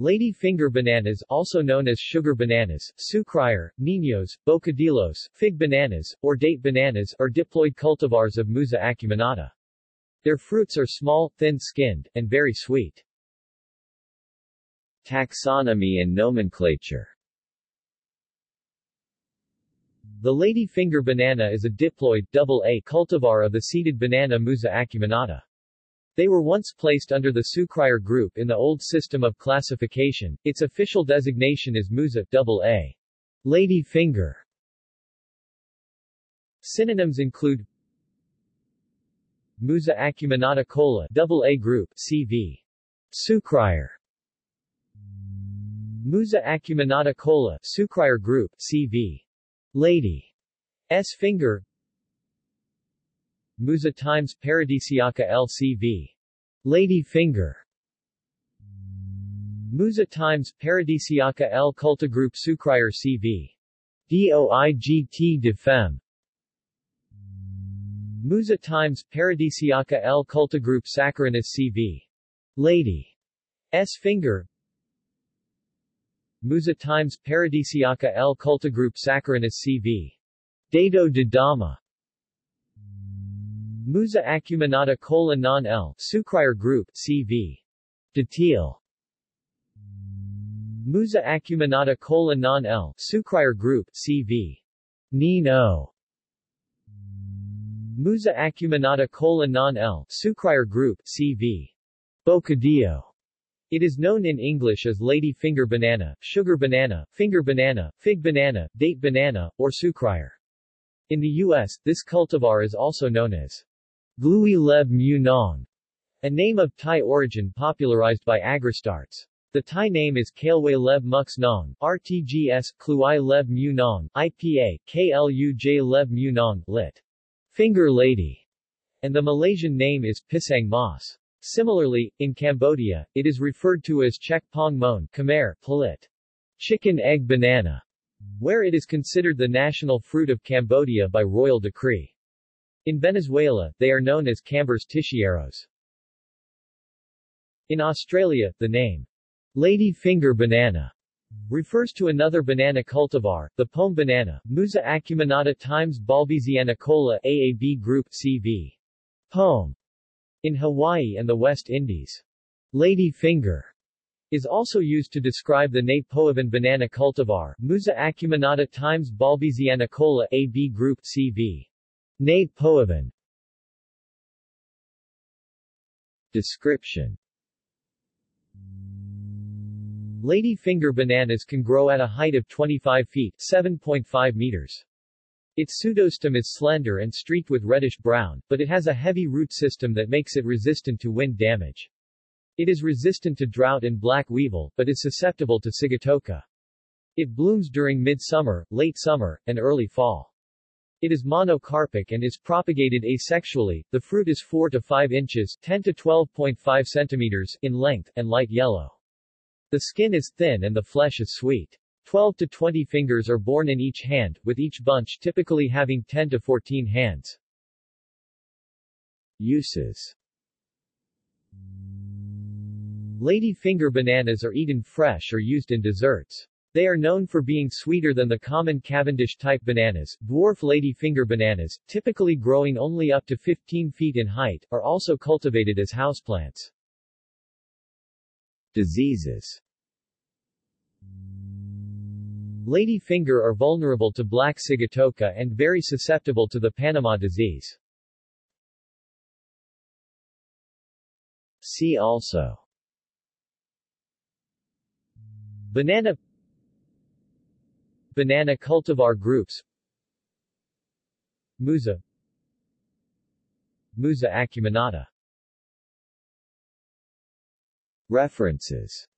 Lady finger bananas also known as sugar bananas, sucrier, niños, bocadillos, fig bananas, or date bananas are diploid cultivars of Musa acuminata. Their fruits are small, thin-skinned, and very sweet. Taxonomy and nomenclature The lady finger banana is a diploid AA cultivar of the seeded banana Musa acuminata. They were once placed under the Sucrier group in the old system of classification. Its official designation is Musa AA. Lady finger. Synonyms include Musa acuminata Colla AA group CV. Sucrier. Musa acuminata Colla Sucrier group CV. Lady. S finger Musa times Paradisiaca LCV. Lady finger. Musa times Paradisiaca L Culta Group Sucrier CV. DOIGT de Femme. Musa times Paradisiaca L Culta Group Saccharinus CV. Lady. S finger. Musa times Paradisiaca L Culta Group Saccharinus CV. Dado de Dama. Musa acuminata Colla non L Sucrier group CV. Datil. Musa acuminata Colla non L Sucrier group CV. Nino. Musa acuminata Colla non L Sucrier group CV. Bocadillo. It is known in English as lady finger banana, sugar banana, finger banana, fig banana, date banana, or sucrier. In the U.S., this cultivar is also known as Glui Leb Mu Nong, a name of Thai origin popularized by Agristarts. The Thai name is Kalway Leb Mux Nong, RTGS, Kluai Leb Mu Nong, IPA, KLUJ Leb Mu Nong, lit. Finger Lady, and the Malaysian name is Pisang Mas. Similarly, in Cambodia, it is referred to as Chek Pong Mon, Khmer, Palit. Chicken egg banana, where it is considered the national fruit of Cambodia by royal decree. In Venezuela, they are known as Cambers tixieros. In Australia, the name lady finger banana refers to another banana cultivar, the pome banana, Musa acuminata times Balbisiana Colla AAB group CV. Pome. In Hawaii and the West Indies. Lady finger is also used to describe the Ney Poovan banana cultivar, Musa acuminata times Balbisiana Colla AB group CV. Ney Poovan Description Lady finger bananas can grow at a height of 25 feet 7.5 meters. Its pseudostem is slender and streaked with reddish-brown, but it has a heavy root system that makes it resistant to wind damage. It is resistant to drought and black weevil, but is susceptible to sigatoka. It blooms during midsummer, late summer, and early fall. It is monocarpic and is propagated asexually. The fruit is 4 to 5 inches 10 to 12.5 centimeters in length and light yellow. The skin is thin and the flesh is sweet. 12 to 20 fingers are borne in each hand, with each bunch typically having 10 to 14 hands. Uses Lady finger bananas are eaten fresh or used in desserts. They are known for being sweeter than the common Cavendish-type bananas. Dwarf lady finger bananas, typically growing only up to 15 feet in height, are also cultivated as houseplants. Diseases Lady finger are vulnerable to black sigatoka and very susceptible to the Panama disease. See also Banana Banana cultivar groups. Musa. Musa acuminata. References